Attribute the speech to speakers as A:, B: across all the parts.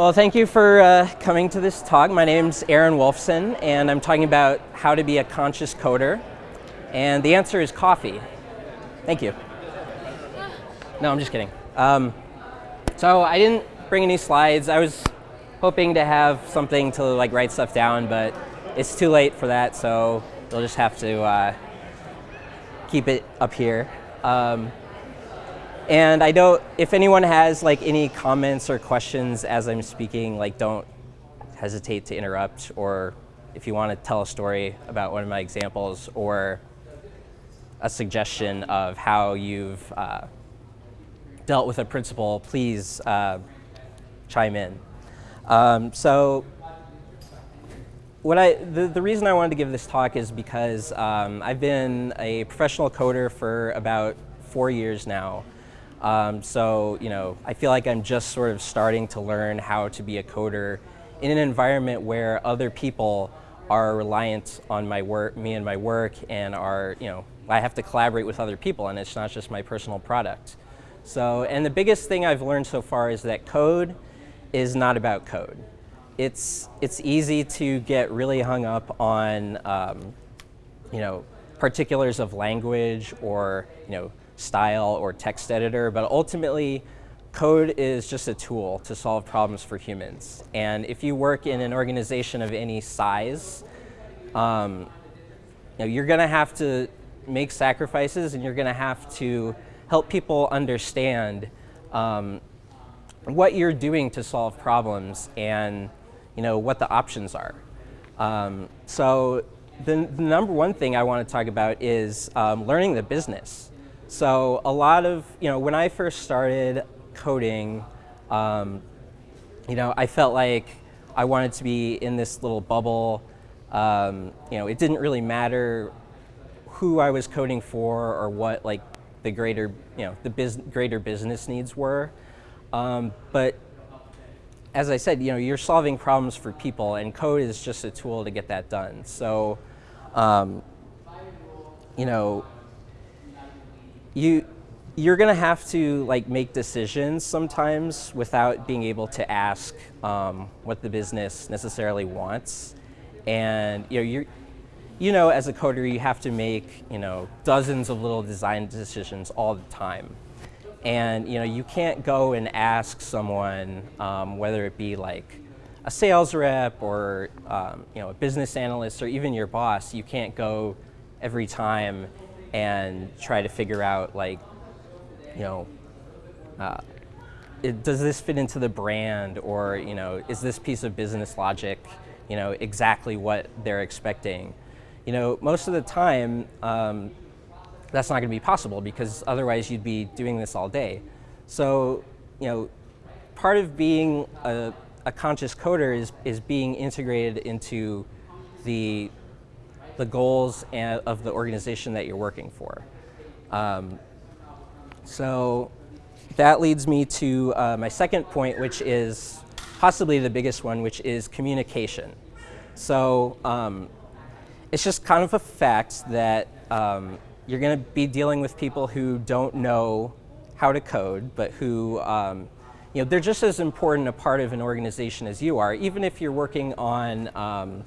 A: Well, thank you for uh, coming to this talk. My name's Aaron Wolfson, and I'm talking about how to be a conscious coder. And the answer is coffee. Thank you. No, I'm just kidding. Um, so I didn't bring any slides. I was hoping to have something to like write stuff down, but it's too late for that, so you'll just have to uh, keep it up here. Um, and I don't, if anyone has like any comments or questions as I'm speaking, like don't hesitate to interrupt or if you want to tell a story about one of my examples or a suggestion of how you've uh, dealt with a principle, please uh, chime in. Um, so what I, the, the reason I wanted to give this talk is because um, I've been a professional coder for about four years now. Um, so, you know, I feel like I'm just sort of starting to learn how to be a coder in an environment where other people are reliant on my work, me and my work, and are, you know, I have to collaborate with other people, and it's not just my personal product. So, and the biggest thing I've learned so far is that code is not about code. It's, it's easy to get really hung up on, um, you know, particulars of language or, you know, style or text editor, but ultimately code is just a tool to solve problems for humans. And if you work in an organization of any size, um, you know, you're going to have to make sacrifices and you're going to have to help people understand um, what you're doing to solve problems and you know, what the options are. Um, so the, the, number one thing I want to talk about is um, learning the business. So a lot of, you know, when I first started coding, um, you know, I felt like I wanted to be in this little bubble. Um, you know, it didn't really matter who I was coding for or what like the greater, you know, the biz greater business needs were. Um, but as I said, you know, you're solving problems for people and code is just a tool to get that done. So, um, you know, you you're going to have to like make decisions sometimes without being able to ask um, what the business necessarily wants. And you know, you're, you know, as a coder, you have to make you know dozens of little design decisions all the time. And you know, you can't go and ask someone, um, whether it be like a sales rep or um, you know a business analyst or even your boss, you can't go every time and try to figure out like, you know, uh, it, does this fit into the brand or, you know, is this piece of business logic, you know, exactly what they're expecting? You know, most of the time, um, that's not going to be possible because otherwise you'd be doing this all day. So, you know, part of being a, a conscious coder is, is being integrated into the the goals and, of the organization that you're working for. Um, so that leads me to uh, my second point, which is possibly the biggest one, which is communication. So um, it's just kind of a fact that um, you're going to be dealing with people who don't know how to code, but who, um, you know, they're just as important a part of an organization as you are, even if you're working on, um,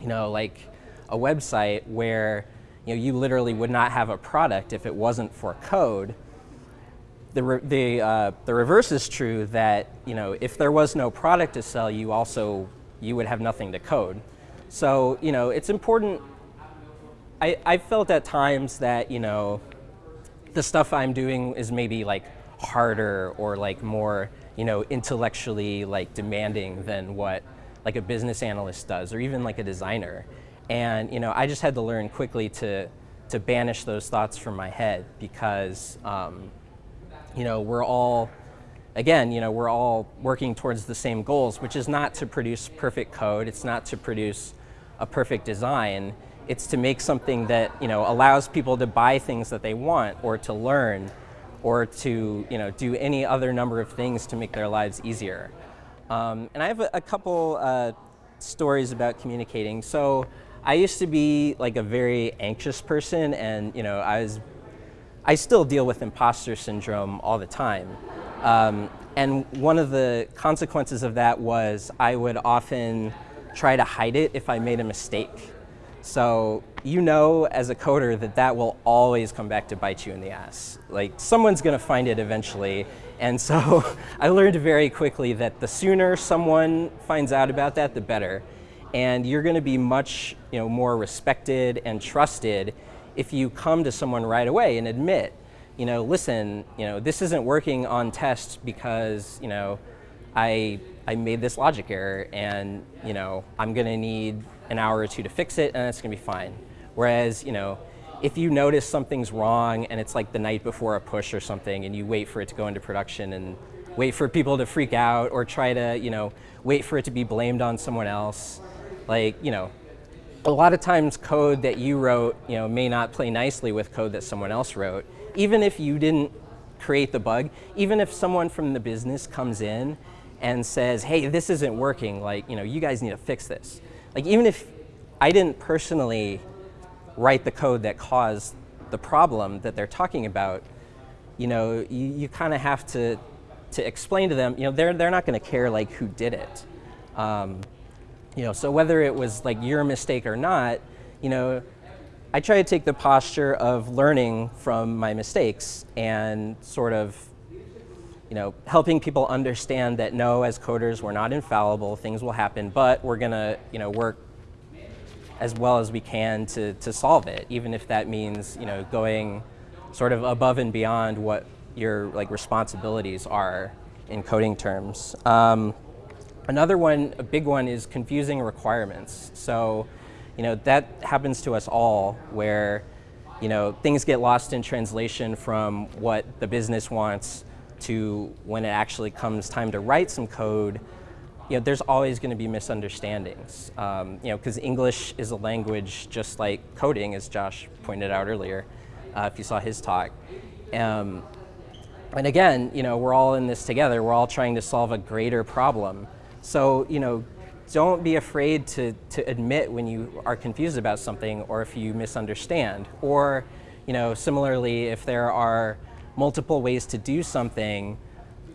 A: you know, like a website where you, know, you literally would not have a product if it wasn't for code, the, re the, uh, the reverse is true that you know, if there was no product to sell, you also you would have nothing to code. So you know, it's important. I, I felt at times that you know, the stuff I'm doing is maybe like harder or like more you know, intellectually like demanding than what like a business analyst does or even like a designer. And you know, I just had to learn quickly to, to banish those thoughts from my head because um, you know, we're all, again, you know, we're all working towards the same goals, which is not to produce perfect code, it's not to produce a perfect design, it's to make something that you know, allows people to buy things that they want or to learn or to you know, do any other number of things to make their lives easier. Um, and I have a, a couple uh, stories about communicating. So I used to be like a very anxious person and you know, I was, I still deal with imposter syndrome all the time. Um, And one of the consequences of that was I would often try to hide it if I made a mistake. So you know as a coder that that will always come back to bite you in the ass. Like someone's going to find it eventually. And so I learned very quickly that the sooner someone finds out about that, the better. And you're going to be much you know, more respected and trusted if you come to someone right away and admit, you know, listen, you know, this isn't working on test because, you know, I, I made this logic error and, you know, I'm going to need an hour or two to fix it, and it's going to be fine. Whereas, you know, if you notice something's wrong and it's like the night before a push or something, and you wait for it to go into production and wait for people to freak out or try to, you know, wait for it to be blamed on someone else, like, you know, a lot of times code that you wrote, you know, may not play nicely with code that someone else wrote. Even if you didn't create the bug, even if someone from the business comes in and says, hey, this isn't working, like, you know, you guys need to fix this. Like even if I didn't personally write the code that caused the problem that they're talking about, you know, you, you kind of have to, to explain to them, you know, they're, they're not going to care like who did it. Um, you know, so whether it was like your mistake or not, you know, I try to take the posture of learning from my mistakes and sort of, you know, helping people understand that no, as coders, we're not infallible, things will happen, but we're gonna, you know, work as well as we can to, to solve it, even if that means, you know, going sort of above and beyond what your like responsibilities are in coding terms. Um, another one, a big one, is confusing requirements. So, you know, that happens to us all where, you know, things get lost in translation from what the business wants to when it actually comes time to write some code, you know, there's always going to be misunderstandings. Um, you know, because English is a language just like coding, as Josh pointed out earlier, uh, if you saw his talk. Um, and again, you know, we're all in this together. We're all trying to solve a greater problem. So, you know, don't be afraid to, to admit when you are confused about something or if you misunderstand. Or, you know, similarly, if there are multiple ways to do something,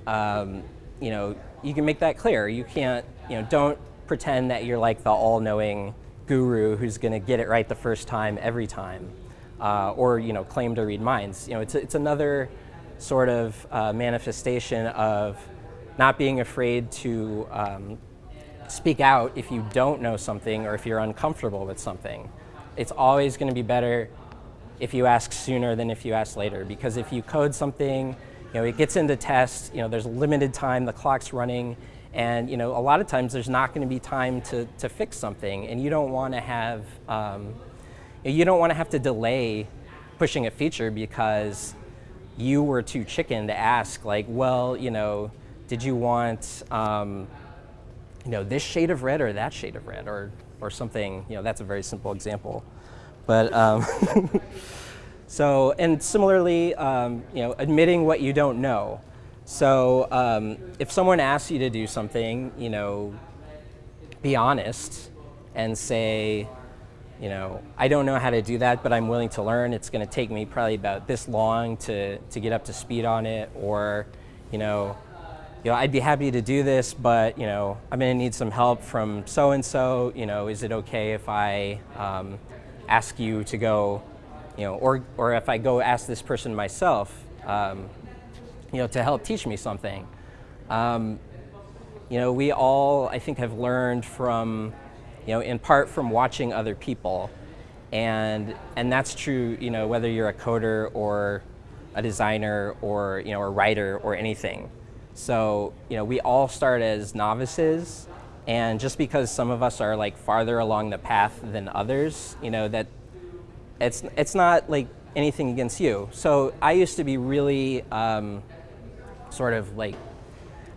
A: um, you know, you can make that clear. You can't, you know, don't pretend that you're like the all-knowing guru who's going to get it right the first time every time, uh, or you know, claim to read minds. You know, it's it's another sort of uh, manifestation of not being afraid to um, speak out if you don't know something or if you're uncomfortable with something. It's always going to be better if you ask sooner than if you ask later. Because if you code something, you know, it gets into test, you know, there's limited time, the clock's running, and you know, a lot of times there's not going to be time to, to fix something, and you don't want to have, um, you don't want to have to delay pushing a feature because you were too chicken to ask, like, well, you know, did you want, um, you know, this shade of red or that shade of red, or, or something, you know, that's a very simple example. But um, so, and similarly, um, you know, admitting what you don't know. So um, if someone asks you to do something, you know, be honest and say, you know, I don't know how to do that, but I'm willing to learn. It's going to take me probably about this long to, to get up to speed on it, or, you know, you know, I'd be happy to do this, but you know, I'm going to need some help from so and so. You know, is it okay if I um, ask you to go, you know, or, or if I go ask this person myself, um, you know, to help teach me something. Um, you know, we all, I think, have learned from, you know, in part from watching other people. And, and that's true, you know, whether you're a coder or a designer or, you know, a writer or anything. So, you know, we all start as novices and just because some of us are like farther along the path than others, you know, that it's, it's not like anything against you. So I used to be really um, sort of like,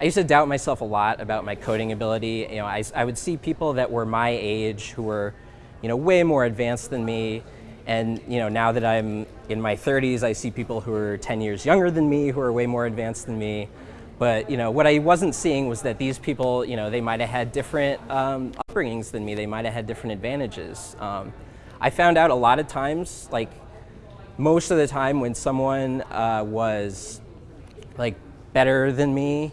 A: I used to doubt myself a lot about my coding ability. You know, I, I would see people that were my age who were, you know, way more advanced than me. And, you know, now that I'm in my 30s, I see people who are 10 years younger than me who are way more advanced than me. But you know, what I wasn't seeing was that these people, you know, they might have had different um, upbringings than me. They might have had different advantages. Um, I found out a lot of times, like most of the time when someone uh, was like better than me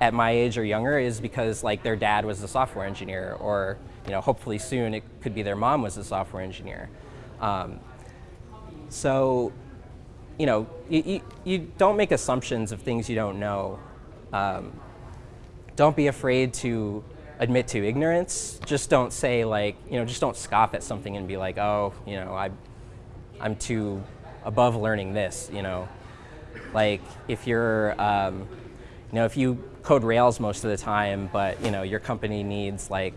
A: at my age or younger is because like their dad was a software engineer or you know hopefully soon it could be their mom was a software engineer. Um, so you know you, you, you, don't make assumptions of things you don't know. Um, don't be afraid to admit to ignorance. Just don't say like you know just don't scoff at something and be like oh you know I I'm too above learning this you know like if you're um, you know if you code Rails most of the time, but you know your company needs like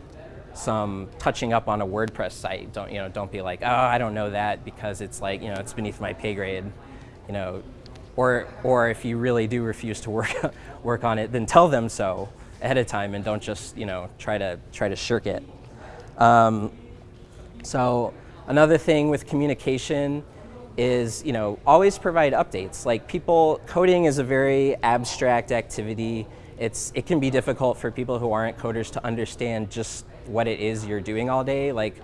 A: some touching up on a WordPress site. Don't you know? Don't be like, oh, I don't know that because it's like you know it's beneath my pay grade, you know, or or if you really do refuse to work work on it, then tell them so ahead of time and don't just you know try to try to shirk it. Um, so another thing with communication is you know always provide updates. Like people, coding is a very abstract activity it's, it can be difficult for people who aren't coders to understand just what it is you're doing all day. Like,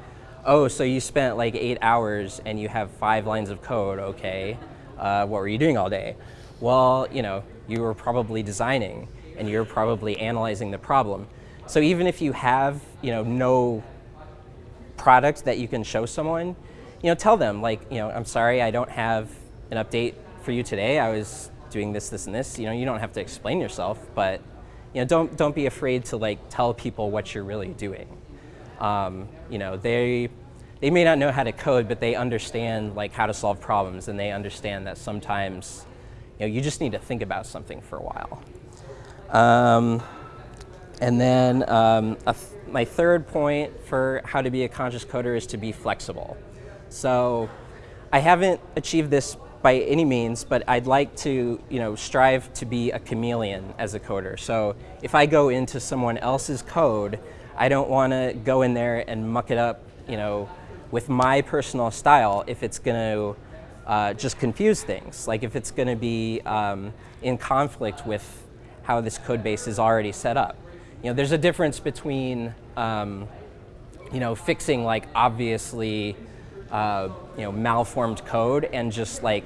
A: oh, so you spent like eight hours and you have five lines of code, okay. Uh, what were you doing all day? Well, you know, you were probably designing and you're probably analyzing the problem. So even if you have, you know, no product that you can show someone, you know, tell them like, you know, I'm sorry, I don't have an update for you today. I was doing this, this, and this. You know, you don't have to explain yourself, but you know, don't don't be afraid to like tell people what you're really doing. Um, you know, they they may not know how to code, but they understand like how to solve problems, and they understand that sometimes you know you just need to think about something for a while. Um, and then um, th my third point for how to be a conscious coder is to be flexible. So I haven't achieved this by any means, but I'd like to you know, strive to be a chameleon as a coder. So if I go into someone else's code, I don't want to go in there and muck it up you know, with my personal style if it's going to uh, just confuse things. Like if it's going to be um, in conflict with how this code base is already set up. You know, there's a difference between um, you know, fixing like obviously uh, you know, malformed code and just like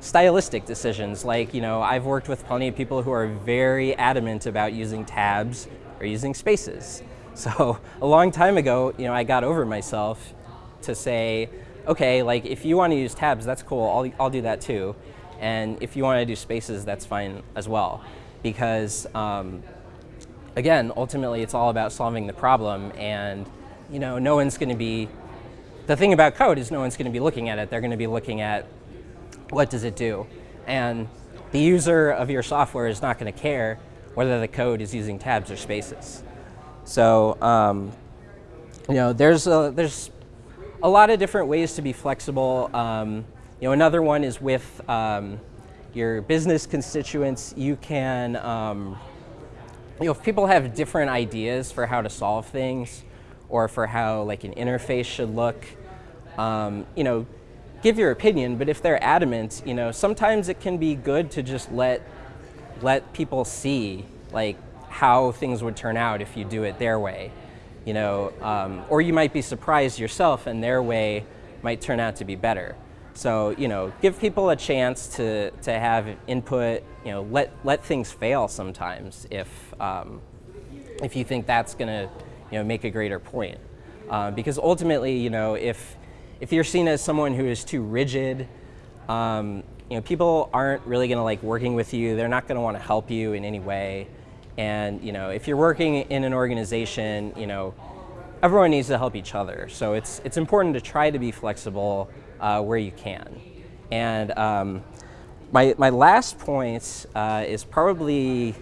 A: stylistic decisions. Like, you know, I've worked with plenty of people who are very adamant about using tabs or using spaces. So a long time ago, you know, I got over myself to say, okay, like if you want to use tabs, that's cool, I'll, I'll do that too. And if you want to do spaces, that's fine as well. Because um, again, ultimately it's all about solving the problem and you know, no one's going to be the thing about code is no one's going to be looking at it. They're going to be looking at what does it do. And the user of your software is not going to care whether the code is using tabs or spaces. So um, you know, there's a, there's a lot of different ways to be flexible. Um, you know, another one is with um, your business constituents. You can, um, you know, if people have different ideas for how to solve things, or for how like an interface should look. Um, you know, give your opinion, but if they're adamant, you know, sometimes it can be good to just let let people see like how things would turn out if you do it their way. You know, um, or you might be surprised yourself and their way might turn out to be better. So, you know, give people a chance to, to have input, you know, let, let things fail sometimes if, um, if you think that's going to you know, make a greater point. Uh, because ultimately, you know, if, if you're seen as someone who is too rigid, um, you know, people aren't really going to like working with you. They're not going to want to help you in any way. And you know, if you're working in an organization, you know, everyone needs to help each other. So it's it's important to try to be flexible uh, where you can. And um, my my last point uh, is probably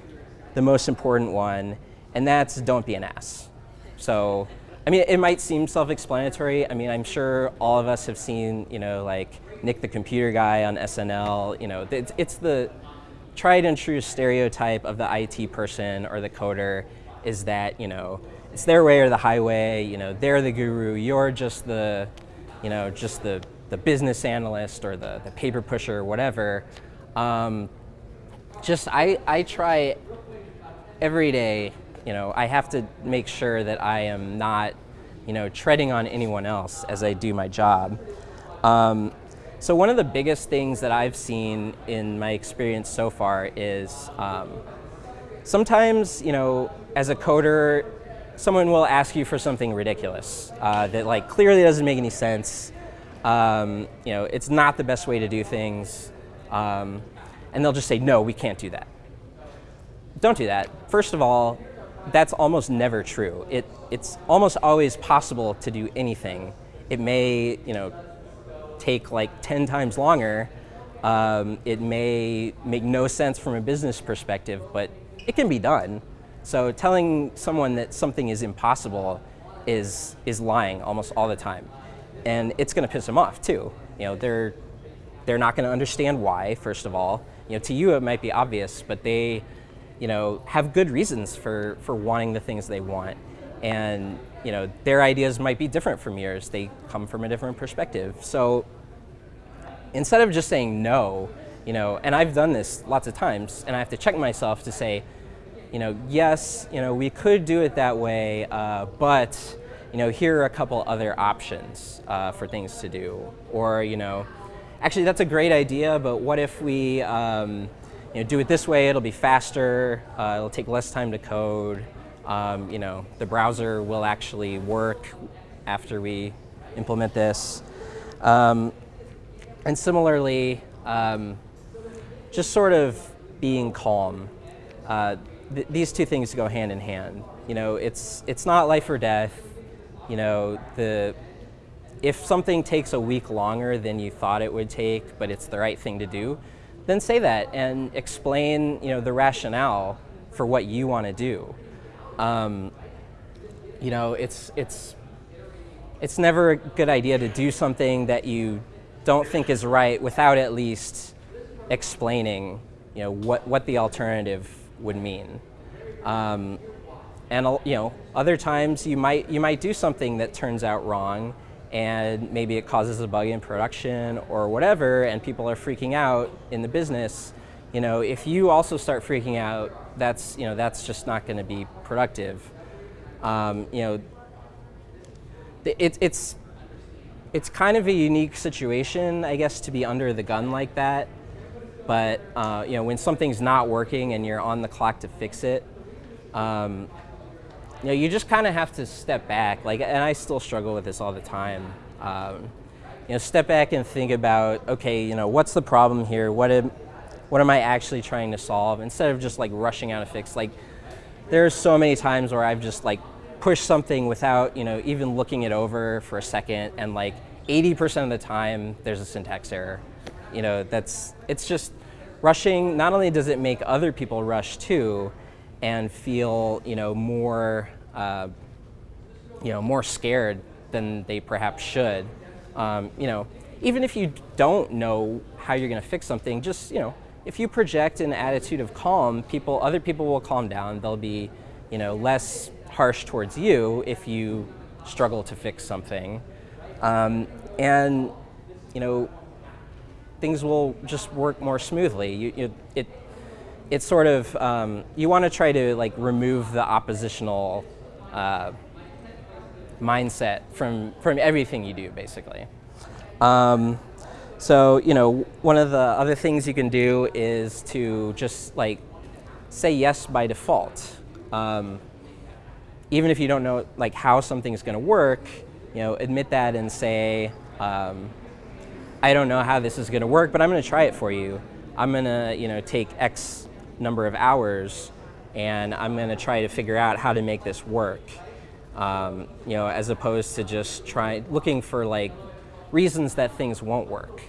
A: the most important one, and that's don't be an ass. So, I mean, it might seem self-explanatory. I mean, I'm sure all of us have seen, you know, like Nick the computer guy on SNL. You know, it's, it's the tried and true stereotype of the IT person or the coder is that, you know, it's their way or the highway, you know, they're the guru, you're just the, you know, just the, the business analyst or the, the paper pusher or whatever. Um, just, I, I try every day you know, I have to make sure that I am not, you know, treading on anyone else as I do my job. Um, so one of the biggest things that I've seen in my experience so far is, um, sometimes, you know, as a coder, someone will ask you for something ridiculous uh, that like clearly doesn't make any sense. Um, you know, it's not the best way to do things. Um, and they'll just say, no, we can't do that. Don't do that. First of all, that's almost never true. It, it's almost always possible to do anything. It may, you know, take like 10 times longer. Um, it may make no sense from a business perspective, but it can be done. So telling someone that something is impossible is, is lying almost all the time. And it's going to piss them off too. You know, they're, they're not going to understand why, first of all. You know, to you it might be obvious, but they you know, have good reasons for, for wanting the things they want. And you know, their ideas might be different from yours. They come from a different perspective. So instead of just saying no, you know, and I've done this lots of times, and I have to check myself to say, you know, yes, you know, we could do it that way, uh, but, you know, here are a couple other options uh, for things to do. Or, you know, actually that's a great idea, but what if we, um, you know, do it this way, it'll be faster, uh, it'll take less time to code, um, you know, the browser will actually work after we implement this. Um, and similarly, um, just sort of being calm. Uh, th these two things go hand in hand. You know, it's, it's not life or death. You know, the, if something takes a week longer than you thought it would take, but it's the right thing to do, then say that and explain you know, the rationale for what you want to do. Um, you know, it's, it's, it's never a good idea to do something that you don't think is right without at least explaining you know, what, what the alternative would mean. Um, and you know, other times you might, you might do something that turns out wrong and maybe it causes a bug in production or whatever and people are freaking out in the business. You know, if you also start freaking out, that's, you know, that's just not going to be productive. Um, you know, it, it's, it's kind of a unique situation, I guess, to be under the gun like that. But uh, you know, when something's not working and you're on the clock to fix it, um, you know, you just kind of have to step back. Like, and I still struggle with this all the time. Um, you know, step back and think about, okay, you know, what's the problem here? What am, what am I actually trying to solve? Instead of just like rushing out a fix. Like, there's so many times where I've just like pushed something without, you know, even looking it over for a second, and like 80% of the time, there's a syntax error. You know, that's, it's just rushing, not only does it make other people rush too, and feel, you know, more, uh, you know, more scared than they perhaps should. Um, you know, even if you don't know how you're going to fix something, just, you know, if you project an attitude of calm, people, other people will calm down. They'll be, you know, less harsh towards you if you struggle to fix something. Um, and, you know, things will just work more smoothly. You, you, it, it's sort of, um, you want to try to like remove the oppositional uh, mindset from, from everything you do, basically. Um, so, you know, one of the other things you can do is to just like say yes by default. Um, even if you don't know like how something's going to work, you know, admit that and say, um, I don't know how this is going to work, but I'm going to try it for you. I'm going to, you know, take X number of hours and I'm going to try to figure out how to make this work. Um, you know, as opposed to just try looking for like reasons that things won't work.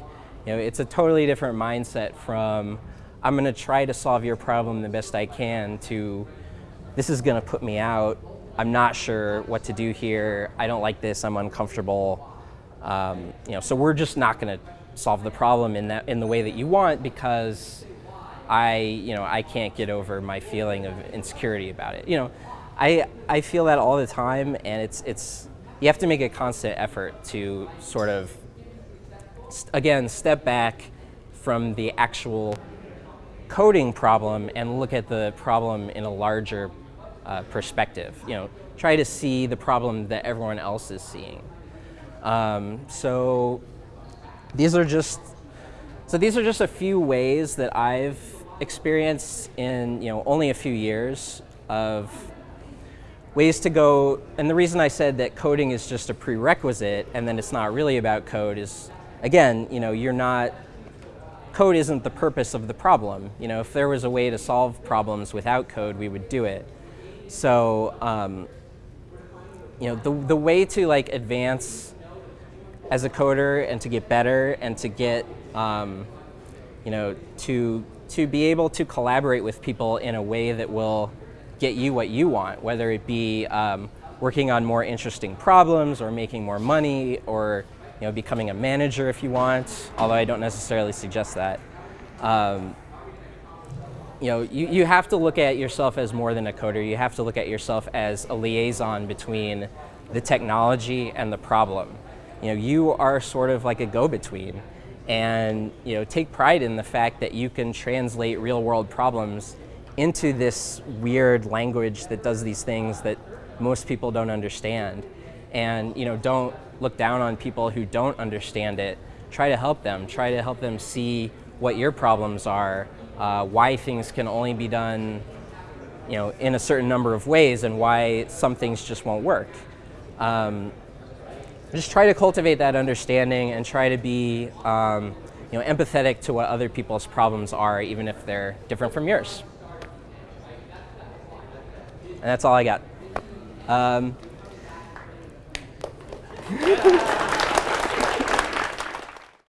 A: You know, it's a totally different mindset from I'm going to try to solve your problem the best I can to this is going to put me out. I'm not sure what to do here. I don't like this. I'm uncomfortable. Um, you know, so we're just not going to solve the problem in that in the way that you want because I, you know, I can't get over my feeling of insecurity about it. You know, I I feel that all the time, and it's it's you have to make a constant effort to sort of again step back from the actual coding problem and look at the problem in a larger uh, perspective. You know, try to see the problem that everyone else is seeing. Um, so these are just so these are just a few ways that I've experienced in you know only a few years of ways to go. And the reason I said that coding is just a prerequisite and then it's not really about code is, again, you know, you're not. Code isn't the purpose of the problem. You know, if there was a way to solve problems without code, we would do it. So, um, you know, the the way to like advance as a coder and to get better and to get, um, you know, to, to be able to collaborate with people in a way that will get you what you want, whether it be um, working on more interesting problems or making more money or you know, becoming a manager if you want, although I don't necessarily suggest that. Um, you know, you, you have to look at yourself as more than a coder. You have to look at yourself as a liaison between the technology and the problem you know, you are sort of like a go-between and you know, take pride in the fact that you can translate real world problems into this weird language that does these things that most people don't understand. And you know, don't look down on people who don't understand it. Try to help them. Try to help them see what your problems are, uh, why things can only be done you know, in a certain number of ways and why some things just won't work. Um, just try to cultivate that understanding and try to be um, you know, empathetic to what other people's problems are, even if they're different from yours. And that's all I got. Um,